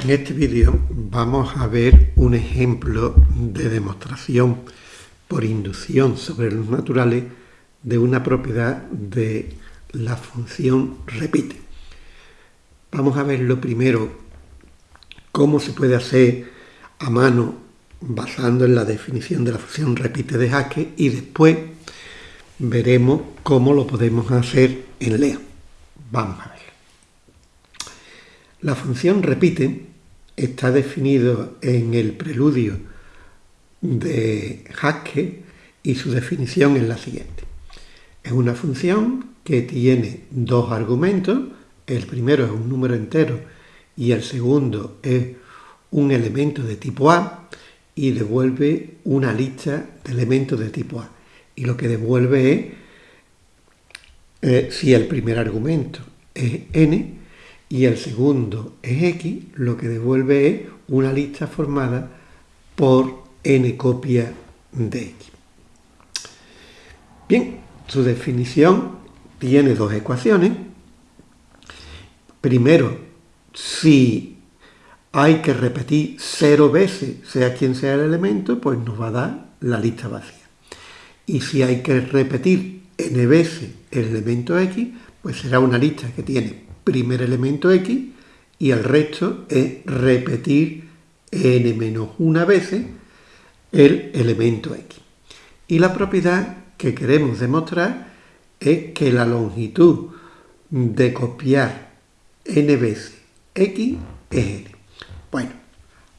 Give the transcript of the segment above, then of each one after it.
En este vídeo vamos a ver un ejemplo de demostración por inducción sobre los naturales de una propiedad de la función repite. Vamos a ver lo primero cómo se puede hacer a mano basando en la definición de la función repite de Haskell y después veremos cómo lo podemos hacer en Lea. Vamos a ver. La función repite está definido en el preludio de Haskell y su definición es la siguiente. Es una función que tiene dos argumentos, el primero es un número entero y el segundo es un elemento de tipo A y devuelve una lista de elementos de tipo A. Y lo que devuelve es, eh, si el primer argumento es n, y el segundo es x, lo que devuelve es una lista formada por n copias de x. Bien, su definición tiene dos ecuaciones. Primero, si hay que repetir cero veces, sea quien sea el elemento, pues nos va a dar la lista vacía. Y si hay que repetir n veces el elemento x, pues será una lista que tiene primer elemento x y el resto es repetir n menos una veces el elemento x. Y la propiedad que queremos demostrar es que la longitud de copiar n veces x es n. Bueno,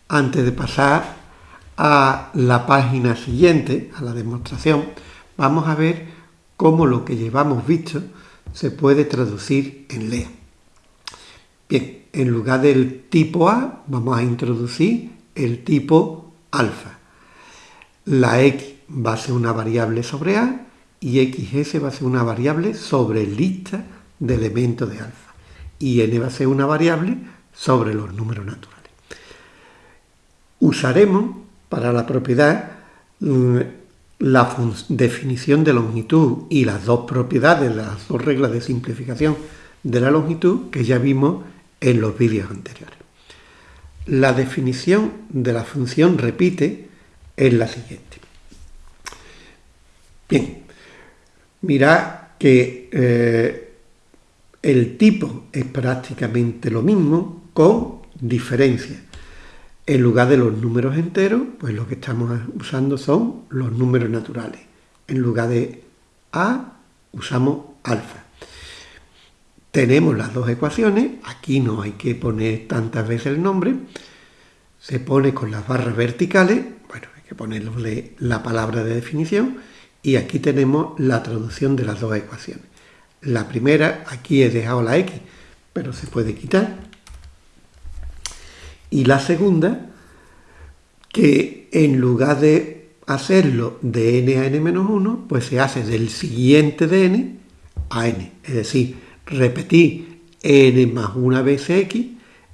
antes de pasar a la página siguiente, a la demostración, vamos a ver cómo lo que llevamos visto se puede traducir en LEA. Bien, en lugar del tipo A vamos a introducir el tipo alfa. La x va a ser una variable sobre A y xs va a ser una variable sobre lista de elementos de alfa. Y n va a ser una variable sobre los números naturales. Usaremos para la propiedad mm, la definición de longitud y las dos propiedades, las dos reglas de simplificación de la longitud que ya vimos en los vídeos anteriores. La definición de la función repite es la siguiente. Bien, mirad que eh, el tipo es prácticamente lo mismo con diferencia. En lugar de los números enteros, pues lo que estamos usando son los números naturales. En lugar de A, usamos alfa tenemos las dos ecuaciones, aquí no hay que poner tantas veces el nombre, se pone con las barras verticales, bueno, hay que ponerle la palabra de definición, y aquí tenemos la traducción de las dos ecuaciones. La primera, aquí he dejado la x, pero se puede quitar. Y la segunda, que en lugar de hacerlo de n a n-1, pues se hace del siguiente de n a n, es decir, repetir n más una vez x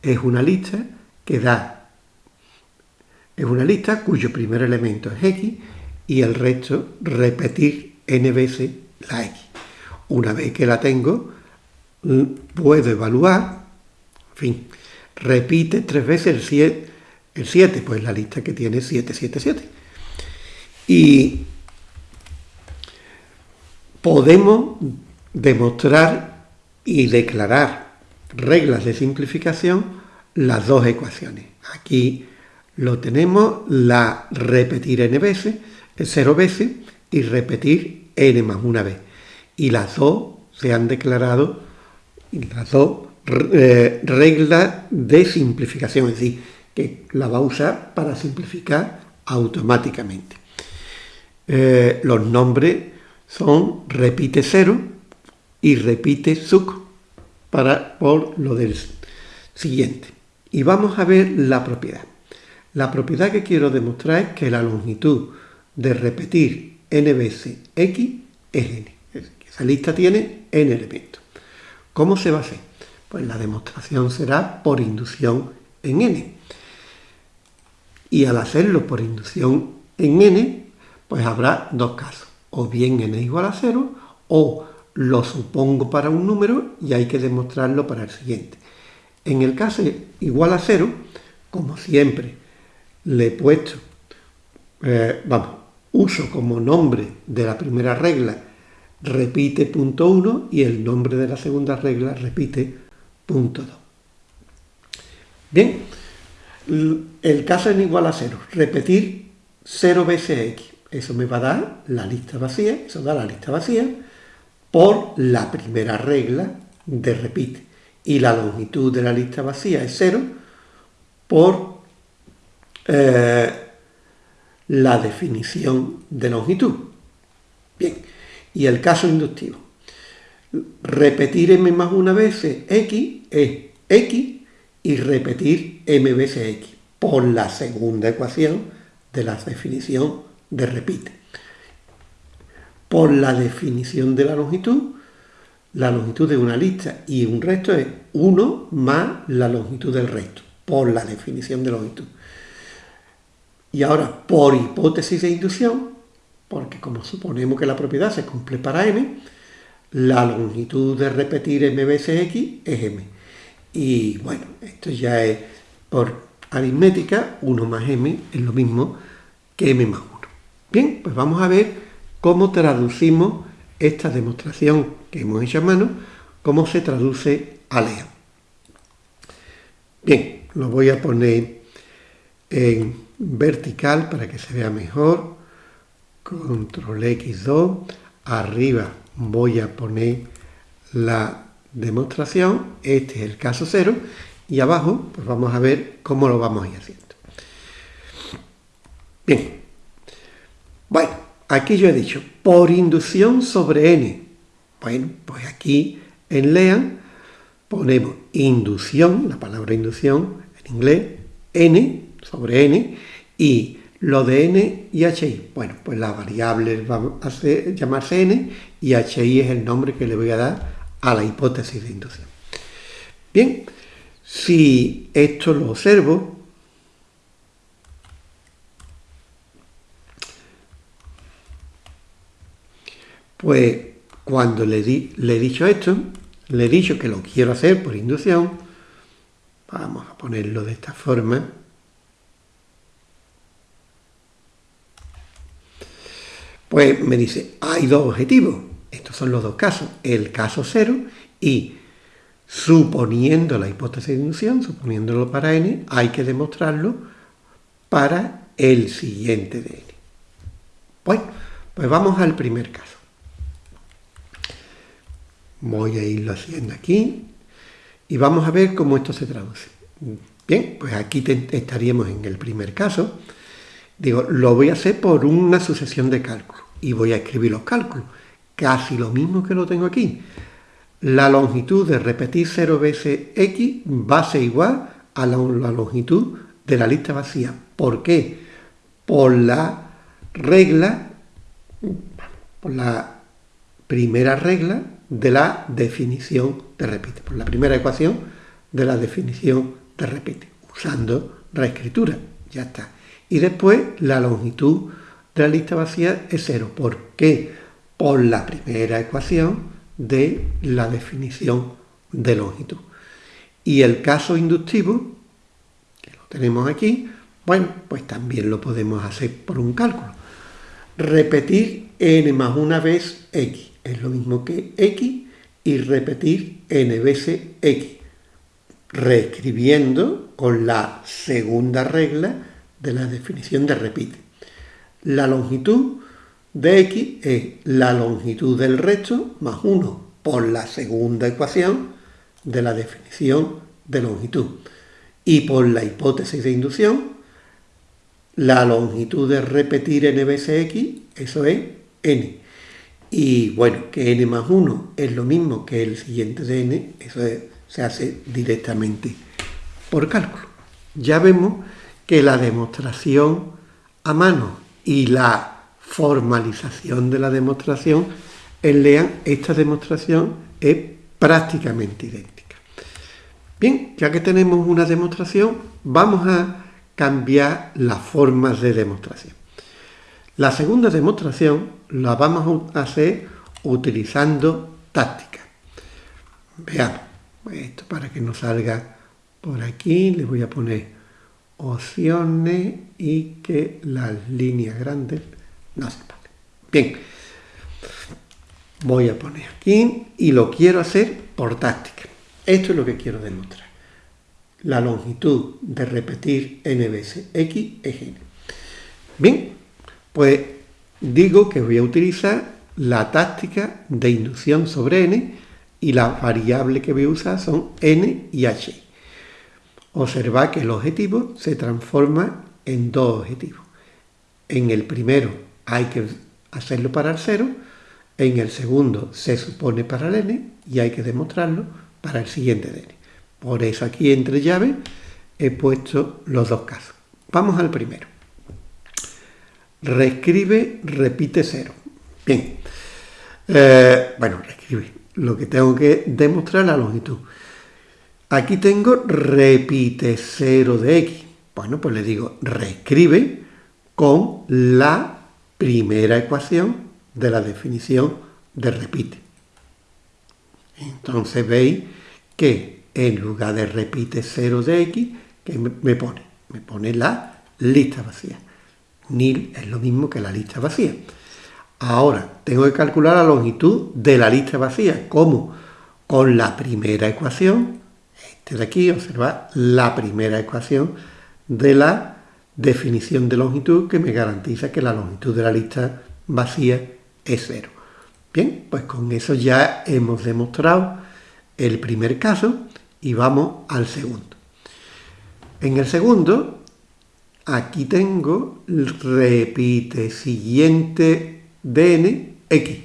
es una lista que da, es una lista cuyo primer elemento es x y el resto repetir n veces la x. Una vez que la tengo, puedo evaluar, en fin, repite tres veces el 7, el 7 pues la lista que tiene 7, 7, 7. Y podemos demostrar y declarar reglas de simplificación las dos ecuaciones. Aquí lo tenemos, la repetir n veces, 0 veces, y repetir n más una vez. Y las dos se han declarado, las dos eh, reglas de simplificación, es decir, que la va a usar para simplificar automáticamente. Eh, los nombres son repite 0, y repite suc para, por lo del siguiente. Y vamos a ver la propiedad. La propiedad que quiero demostrar es que la longitud de repetir n veces x es n. Esa lista tiene n elementos. ¿Cómo se va a hacer? Pues la demostración será por inducción en n. Y al hacerlo por inducción en n, pues habrá dos casos. O bien n igual a 0 o lo supongo para un número y hay que demostrarlo para el siguiente. En el caso igual a cero, como siempre, le he puesto, eh, vamos, uso como nombre de la primera regla repite punto 1 y el nombre de la segunda regla repite punto 2. Bien, el caso es igual a cero. Repetir 0 veces x. Eso me va a dar la lista vacía, eso da la lista vacía por la primera regla de repite. Y la longitud de la lista vacía es 0 por eh, la definición de longitud. Bien, y el caso inductivo. Repetir m más una vez x es x y repetir m veces x por la segunda ecuación de la definición de repite. Por la definición de la longitud, la longitud de una lista y un resto es 1 más la longitud del resto, por la definición de longitud. Y ahora, por hipótesis de inducción, porque como suponemos que la propiedad se cumple para m, la longitud de repetir m veces x es m. Y bueno, esto ya es por aritmética, 1 más m es lo mismo que m más 1. Bien, pues vamos a ver cómo traducimos esta demostración que hemos hecho a mano, cómo se traduce a LEA. Bien, lo voy a poner en vertical para que se vea mejor. Control X2. Arriba voy a poner la demostración, este es el caso cero, y abajo pues vamos a ver cómo lo vamos a ir haciendo. Bien, bueno, aquí yo he dicho, por inducción sobre n. Bueno, pues aquí en LEAN ponemos inducción, la palabra inducción en inglés, n sobre n, y lo de n y hi. Bueno, pues la variable va a llamarse n y hi es el nombre que le voy a dar a la hipótesis de inducción. Bien, si esto lo observo, pues cuando le, le he dicho esto, le he dicho que lo quiero hacer por inducción, vamos a ponerlo de esta forma, pues me dice, hay dos objetivos. Estos son los dos casos, el caso cero y suponiendo la hipótesis de inducción, suponiéndolo para n, hay que demostrarlo para el siguiente de n. Bueno, pues vamos al primer caso. Voy a irlo haciendo aquí y vamos a ver cómo esto se traduce. Bien, pues aquí estaríamos en el primer caso. Digo, lo voy a hacer por una sucesión de cálculos y voy a escribir los cálculos casi lo mismo que lo tengo aquí. La longitud de repetir 0 veces x va a ser igual a la, longitud de la lista vacía. ¿Por qué? Por la regla, por la primera regla de la definición de repite, por la primera ecuación de la definición de repite, usando reescritura, ya está. Y después la longitud de la lista vacía es 0. ¿Por qué? por la primera ecuación de la definición de longitud. Y el caso inductivo, que lo tenemos aquí, bueno, pues también lo podemos hacer por un cálculo. Repetir n más una vez x es lo mismo que x y repetir n veces x, reescribiendo con la segunda regla de la definición de repite. La longitud de x es la longitud del recto más 1 por la segunda ecuación de la definición de longitud. Y por la hipótesis de inducción, la longitud de repetir n veces x, eso es n. Y bueno, que n más 1 es lo mismo que el siguiente de n, eso se hace directamente por cálculo. Ya vemos que la demostración a mano y la formalización de la demostración, en LEAN esta demostración es prácticamente idéntica. Bien, ya que tenemos una demostración, vamos a cambiar las formas de demostración. La segunda demostración la vamos a hacer utilizando táctica. Veamos, esto para que nos salga por aquí le voy a poner opciones y que las líneas grandes no se paguen. Bien, voy a poner aquí y lo quiero hacer por táctica. Esto es lo que quiero demostrar. La longitud de repetir n veces x es n. Bien, pues digo que voy a utilizar la táctica de inducción sobre n y la variable que voy a usar son n y h. Observad que el objetivo se transforma en dos objetivos. En el primero hay que hacerlo para el cero, en el segundo se supone para el n y hay que demostrarlo para el siguiente de n. Por eso aquí entre llaves he puesto los dos casos. Vamos al primero. Reescribe, repite cero. Bien. Eh, bueno, reescribe. Lo que tengo que demostrar la longitud. Aquí tengo repite cero de x. Bueno, pues le digo reescribe con la primera ecuación de la definición de repite. Entonces veis que en lugar de repite 0 de x, que me pone? Me pone la lista vacía. Nil es lo mismo que la lista vacía. Ahora, tengo que calcular la longitud de la lista vacía. ¿Cómo? Con la primera ecuación, este de aquí, observa la primera ecuación de la definición de longitud que me garantiza que la longitud de la lista vacía es cero. Bien, pues con eso ya hemos demostrado el primer caso y vamos al segundo. En el segundo, aquí tengo repite siguiente dn x.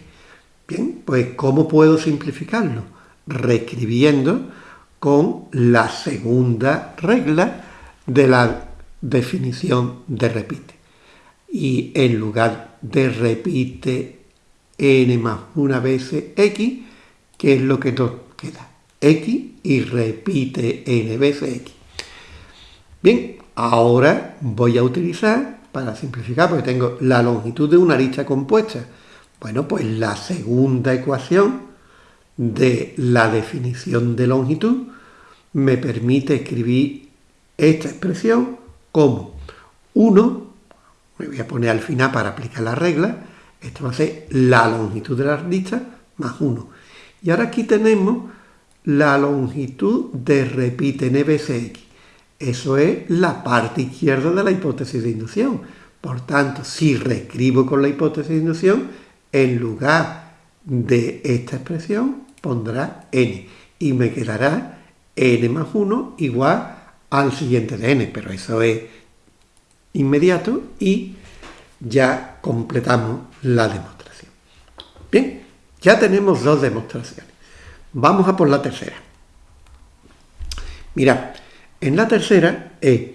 Bien, pues ¿cómo puedo simplificarlo? Reescribiendo con la segunda regla de la definición de repite. Y en lugar de repite n más una vez x, ¿qué es lo que nos queda? x y repite n veces x. Bien, ahora voy a utilizar, para simplificar, porque tengo la longitud de una lista compuesta, bueno, pues la segunda ecuación de la definición de longitud me permite escribir esta expresión como 1, me voy a poner al final para aplicar la regla, esto va a ser la longitud de la lista más 1. Y ahora aquí tenemos la longitud de repite n veces x. Eso es la parte izquierda de la hipótesis de inducción. Por tanto, si reescribo con la hipótesis de inducción, en lugar de esta expresión pondrá n y me quedará n más 1 igual al siguiente de n, pero eso es inmediato y ya completamos la demostración. Bien, ya tenemos dos demostraciones. Vamos a por la tercera. Mirad, en la tercera es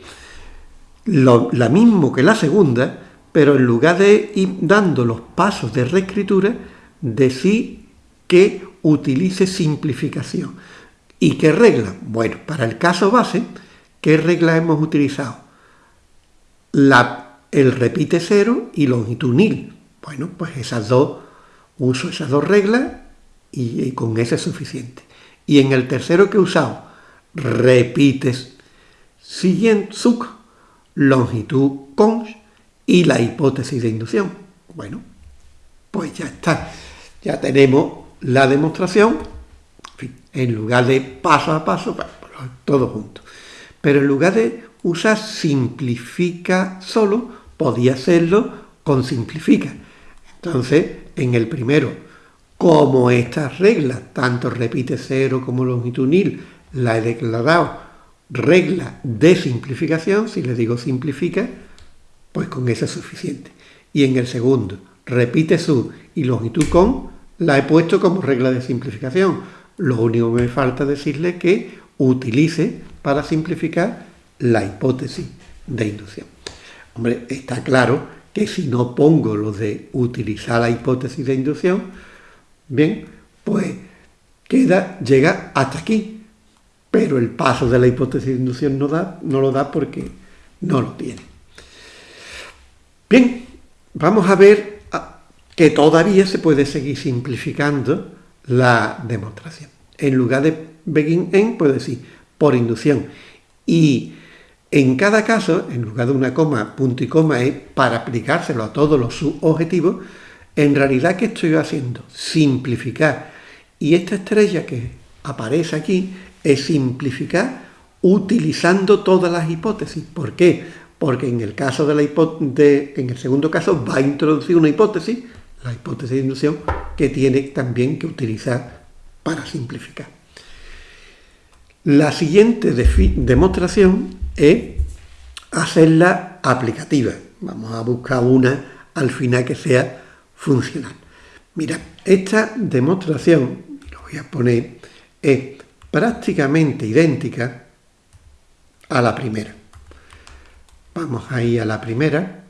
lo, la mismo que la segunda, pero en lugar de ir dando los pasos de reescritura, decir que utilice simplificación. ¿Y qué regla? Bueno, para el caso base, ¿qué regla hemos utilizado? El repite cero y longitud nil. Bueno, pues esas dos, uso esas dos reglas y, con ese es suficiente. Y en el tercero que he usado, repites siguiente longitud cons y la hipótesis de inducción. Bueno, pues ya está. Ya tenemos la demostración, en, lugar de paso a paso, todo junto. Pero en lugar de usar simplifica solo, podía hacerlo con simplifica. Entonces, en el primero como estas reglas, tanto repite cero como longitud nil, la he declarado regla de simplificación, si le digo simplifica, pues con eso es suficiente. Y en el segundo, repite su y longitud con, la he puesto como regla de simplificación. Lo único que me falta decirle que utilice para simplificar la hipótesis de inducción. Hombre, está claro que si no pongo lo de utilizar la hipótesis de inducción, Bien, pues queda, llega hasta aquí, pero el paso de la hipótesis de inducción no, da, no lo da porque no lo tiene. Bien, vamos a ver ah, que todavía se puede seguir simplificando la demostración. En lugar de begin en, puedo decir por inducción. Y en cada caso, en lugar de una coma, punto y coma es para aplicárselo a todos los subobjetivos, en realidad, ¿qué estoy haciendo? Simplificar. Y esta estrella que aparece aquí es simplificar utilizando todas las hipótesis. ¿Por qué? Porque en el caso de la de, en el segundo caso va a introducir una hipótesis, la hipótesis de inducción, que tiene también que utilizar para simplificar. La siguiente demostración es hacerla aplicativa. Vamos a buscar una al final que sea funcional. Mira, esta demostración, lo voy a poner, es prácticamente idéntica a la primera. Vamos ahí a la primera.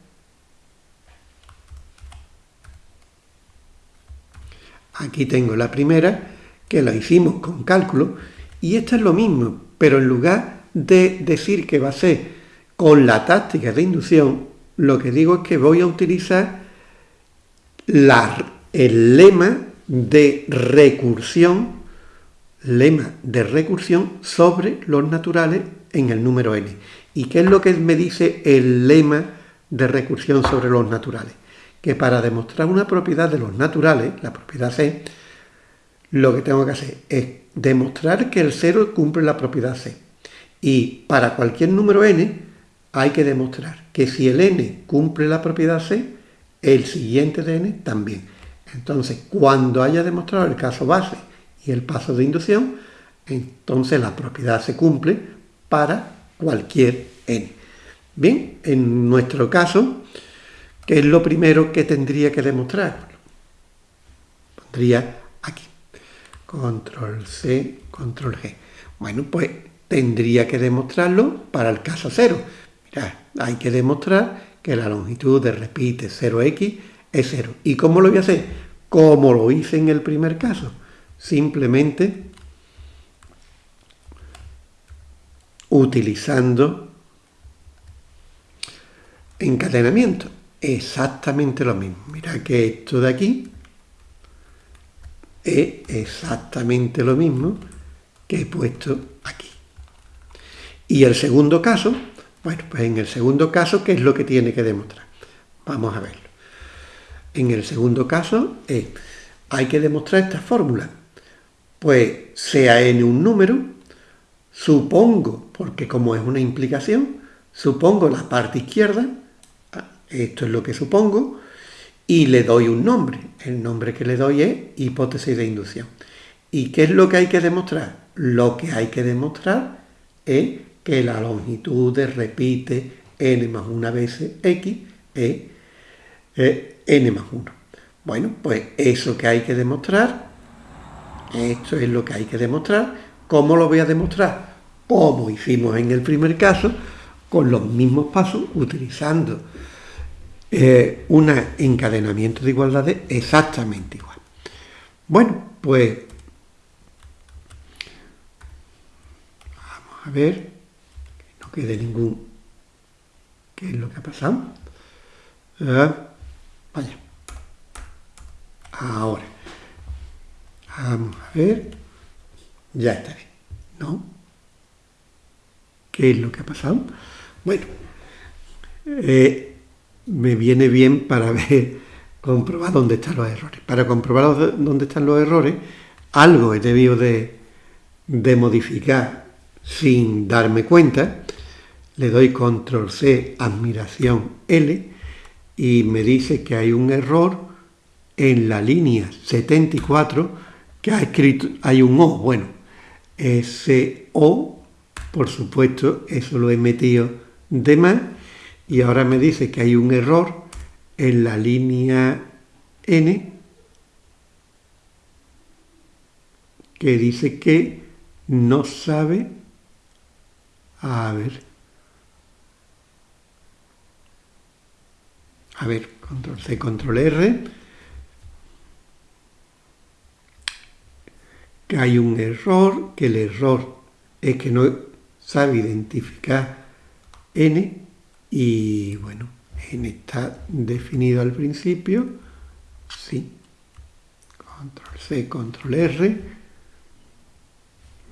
Aquí tengo la primera, que la hicimos con cálculo, y esta es lo mismo, pero en lugar de decir que va a ser con la táctica de inducción, lo que digo es que voy a utilizar el lema de recursión, lema de recursión sobre los naturales en el número n. ¿Y qué es lo que me dice el lema de recursión sobre los naturales? Que para demostrar una propiedad de los naturales, la propiedad C, lo que tengo que hacer es demostrar que el 0 cumple la propiedad C. Y para cualquier número n hay que demostrar que si el n cumple la propiedad C, el siguiente de n también. Entonces, cuando haya demostrado el caso base y el paso de inducción, entonces la propiedad se cumple para cualquier n. Bien, en nuestro caso, ¿qué es lo primero que tendría que demostrar? Pondría aquí, control C, control G. Bueno, pues tendría que demostrarlo para el caso cero. Mira, hay que demostrar que la longitud de repite 0x es 0. ¿Y cómo lo voy a hacer? Como lo hice en el primer caso. Simplemente utilizando encadenamiento. Exactamente lo mismo. Mira que esto de aquí es exactamente lo mismo que he puesto aquí. Y el segundo caso, bueno, pues en el segundo caso, ¿qué es lo que tiene que demostrar? Vamos a verlo. En el segundo caso, hay que demostrar esta fórmula. Pues sea n un número, Supongo, porque como es una implicación, supongo la parte izquierda, ah, esto es lo que supongo, y le doy un nombre. El nombre que le doy es hipótesis de inducción. ¿Y qué es lo que hay que demostrar? Lo que hay que demostrar es que la longitud de repite n más una veces x es n más 1. Bueno, pues eso que hay que demostrar, esto es lo que hay que demostrar, ¿Cómo lo voy a demostrar? Como hicimos en el primer caso, con los mismos pasos, utilizando eh, un encadenamiento de igualdades exactamente igual. Bueno, pues vamos a ver que no quede ningún... ¿Qué es lo que ha pasado? Ah, vaya. Ahora. Vamos a ver ya está bien, ¿no? ¿Qué es lo que ha pasado? Bueno, eh, me viene bien para ver, comprobar dónde están los errores. Para comprobar dónde están los errores, algo he debido de, de modificar sin darme cuenta. Le doy control C, admiración L, y me dice que hay un error en la línea 74 que ha escrito, hay un O, bueno, ese O, por supuesto, eso lo he metido de más, y ahora me dice que hay un error en la línea N, que dice que no sabe, a ver, a ver, control C, control R, que hay un error, que el error es que no sabe identificar n y bueno, n está definido al principio, sí, control C, control R,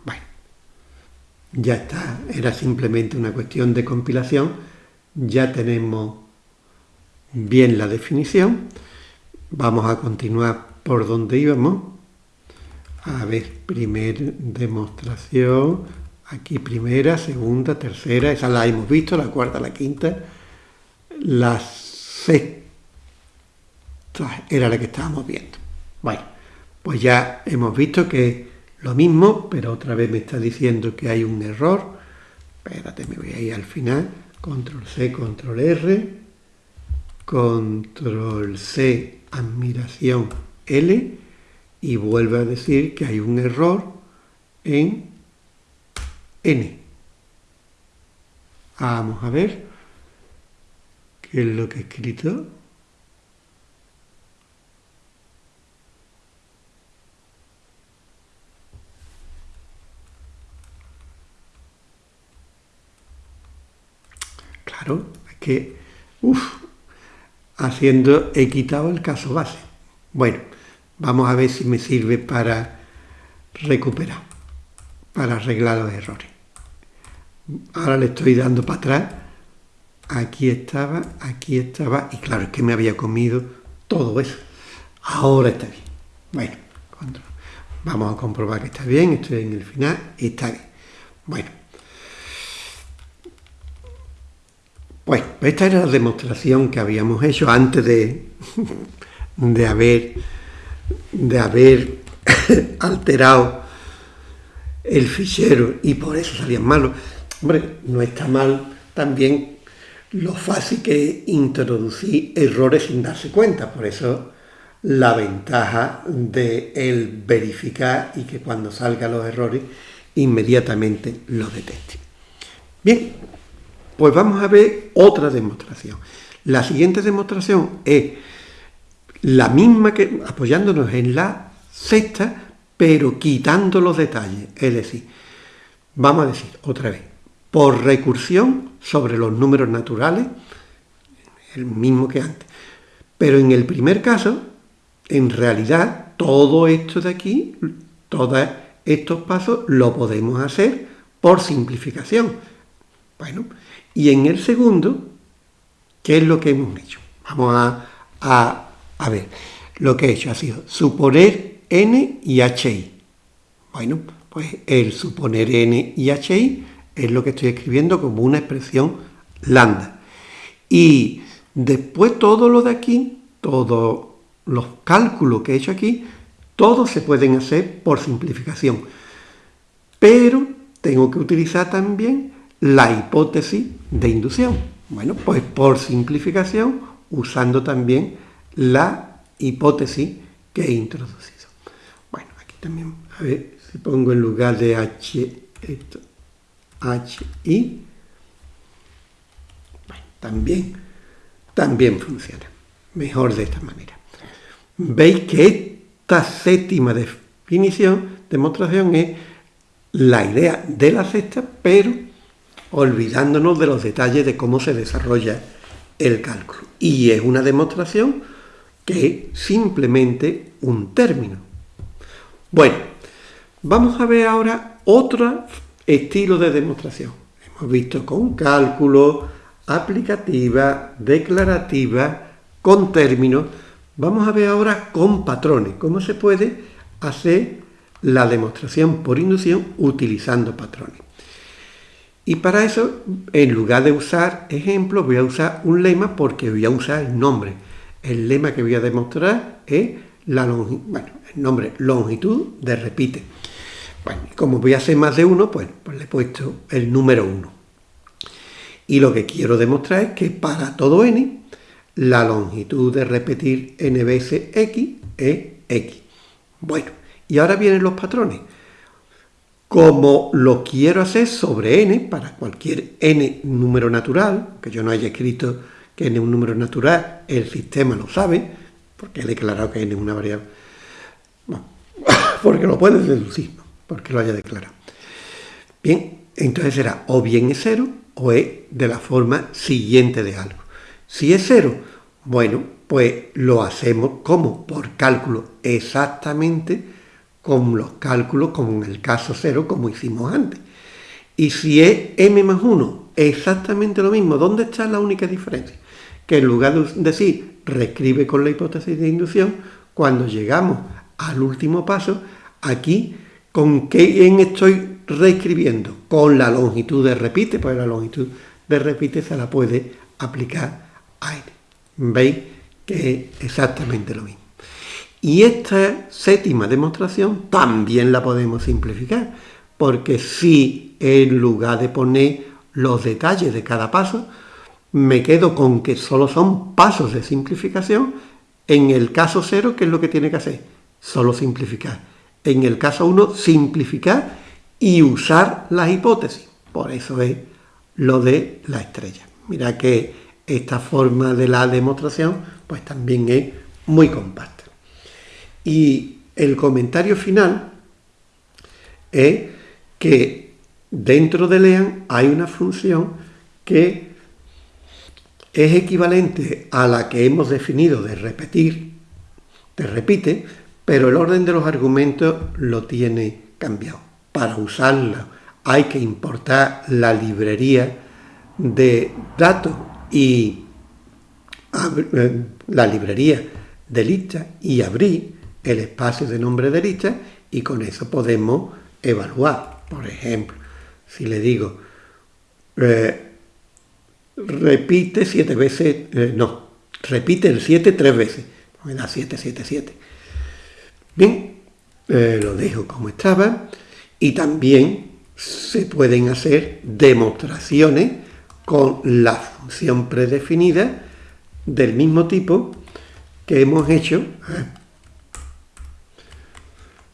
bueno, ya está, era simplemente una cuestión de compilación, ya tenemos bien la definición, vamos a continuar por donde íbamos, a ver, primer demostración, aquí primera, segunda, tercera, esa la hemos visto, la cuarta, la quinta, la sexta era la que estábamos viendo. Bueno, pues ya hemos visto que lo mismo, pero otra vez me está diciendo que hay un error. Espérate, me voy a ir al final. Control C, Control R. Control C, admiración L. Y vuelve a decir que hay un error en N. Vamos a ver qué es lo que he escrito. Claro, es que, uff, haciendo, he quitado el caso base. Bueno, vamos a ver si me sirve para recuperar, para arreglar los errores. Ahora le estoy dando para atrás. Aquí estaba, aquí estaba, y claro, es que me había comido todo eso. Ahora está bien. Bueno, vamos a comprobar que está bien, estoy en el final, está bien. Bueno, Pues esta era la demostración que habíamos hecho antes de, de haber, de haber alterado el fichero y por eso salían malos. Hombre, no está mal también lo fácil que es introducir errores sin darse cuenta. Por eso la ventaja de el verificar y que cuando salgan los errores inmediatamente los detecte. Bien, pues vamos a ver otra demostración. La siguiente demostración es la misma que apoyándonos en la sexta, pero quitando los detalles. Es decir, vamos a decir otra vez, por recursión sobre los números naturales, el mismo que antes. Pero en el primer caso, en realidad, todo esto de aquí, todos estos pasos, lo podemos hacer por simplificación. Bueno, y en el segundo, ¿qué es lo que hemos hecho? Vamos a, a, ver, lo que he hecho ha sido suponer n y hi. Bueno, pues el suponer n y hi es lo que estoy escribiendo como una expresión lambda. Y después todo lo de aquí, todos los cálculos que he hecho aquí, todos se pueden hacer por simplificación. Pero tengo que utilizar también la hipótesis de inducción. Bueno, pues por simplificación, usando también la hipótesis que he introducido. Bueno, aquí también, a ver si pongo en lugar de H, esto, HI, bueno, también, también funciona. Mejor de esta manera. Veis que esta séptima definición, demostración, es la idea de la sexta, pero olvidándonos de los detalles de cómo se desarrolla el cálculo. Y es una demostración que simplemente un término. Bueno, vamos a ver ahora otro estilo de demostración. Hemos visto con cálculo, aplicativa, declarativa, con términos. Vamos a ver ahora con patrones, cómo se puede hacer la demostración por inducción utilizando patrones. Y para eso, en lugar de usar ejemplos, voy a usar un lema porque voy a usar el nombre. El lema que voy a demostrar es la bueno, el nombre longitud de repite. Bueno, como voy a hacer más de uno, pues, pues le he puesto el número 1. Y lo que quiero demostrar es que para todo n, la longitud de repetir n veces x es x. Bueno, y ahora vienen los patrones como lo quiero hacer sobre n, para cualquier n número natural, que yo no haya escrito que n es un número natural, el sistema lo sabe, porque he declarado que n es una variable. porque lo puedes deducir, porque lo haya declarado. Bien, entonces será o bien es cero o es de la forma siguiente de algo. Si es cero, bueno, pues lo hacemos como por cálculo exactamente con los cálculos como en el caso cero, como hicimos antes. Y si es m más 1 exactamente lo mismo, ¿dónde está la única diferencia? Que en lugar de decir reescribe con la hipótesis de inducción, cuando llegamos al último paso, aquí, ¿con qué en estoy reescribiendo? Con la longitud de repite, pues la longitud de repite se la puede aplicar a n. ¿Veis? Que es exactamente lo mismo. Y esta séptima demostración también la podemos simplificar, porque si en lugar de poner los detalles de cada paso, me quedo con que solo son pasos de simplificación, en el caso 0, ¿qué es lo que tiene que hacer? Solo simplificar. En el caso 1, simplificar y usar las hipótesis. Por eso es lo de la estrella. Mira que esta forma de la demostración pues también es muy compacta. Y el comentario final es que dentro de LEAN hay una función que es equivalente a la que hemos definido de repetir, de repite, pero el orden de los argumentos lo tiene cambiado. Para usarla hay que importar la librería de datos y eh, la librería de lista y abrir el espacio de nombre de lista y con eso podemos evaluar. Por ejemplo, si le digo, eh, repite siete veces, eh, no, repite el 7 tres veces, me da 7, 7, 7. Bien, lo dejo como estaba y también se pueden hacer demostraciones con la función predefinida del mismo tipo que hemos hecho, ¿eh?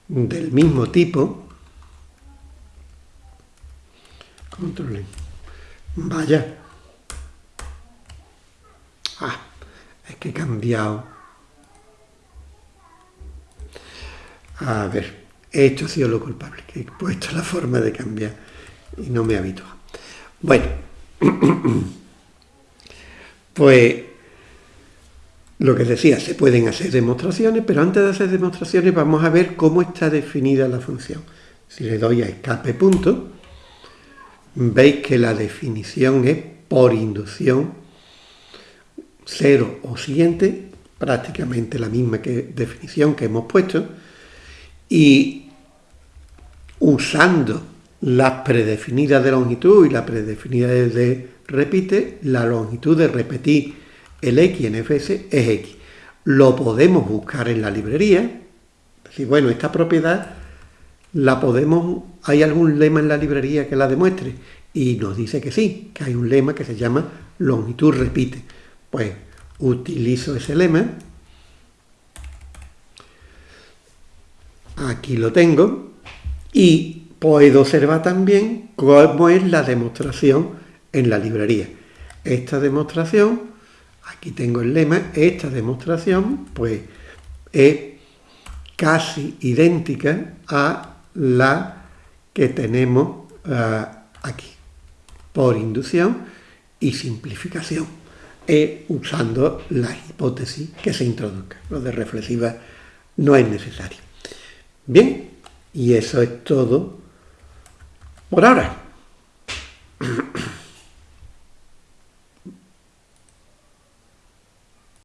del mismo tipo, control, vaya, ah, es que he cambiado, a ver, esto ha sido lo culpable, que he puesto la forma de cambiar y no me habitúa. Bueno, pues lo que decía, se pueden hacer demostraciones, pero antes de hacer demostraciones vamos a ver cómo está definida la función. Si le doy a escape punto, veis que la definición es por inducción cero o siguiente, prácticamente la misma definición que hemos puesto, y usando las predefinidas de longitud y la predefinida de repite, la longitud de repetir el x en fs es x. Lo podemos buscar en la librería, decir, bueno, esta propiedad la podemos, ¿hay algún lema en la librería que la demuestre? Y nos dice que sí, que hay un lema que se llama longitud repite. Pues utilizo ese lema, aquí lo tengo, y puedo observar también cómo es la demostración en la librería. Esta demostración, aquí tengo el lema, esta demostración pues es casi idéntica a la que tenemos uh, aquí, por inducción y simplificación, e usando la hipótesis que se introduzca. Lo de reflexiva no es necesario. Bien, y eso es todo por ahora.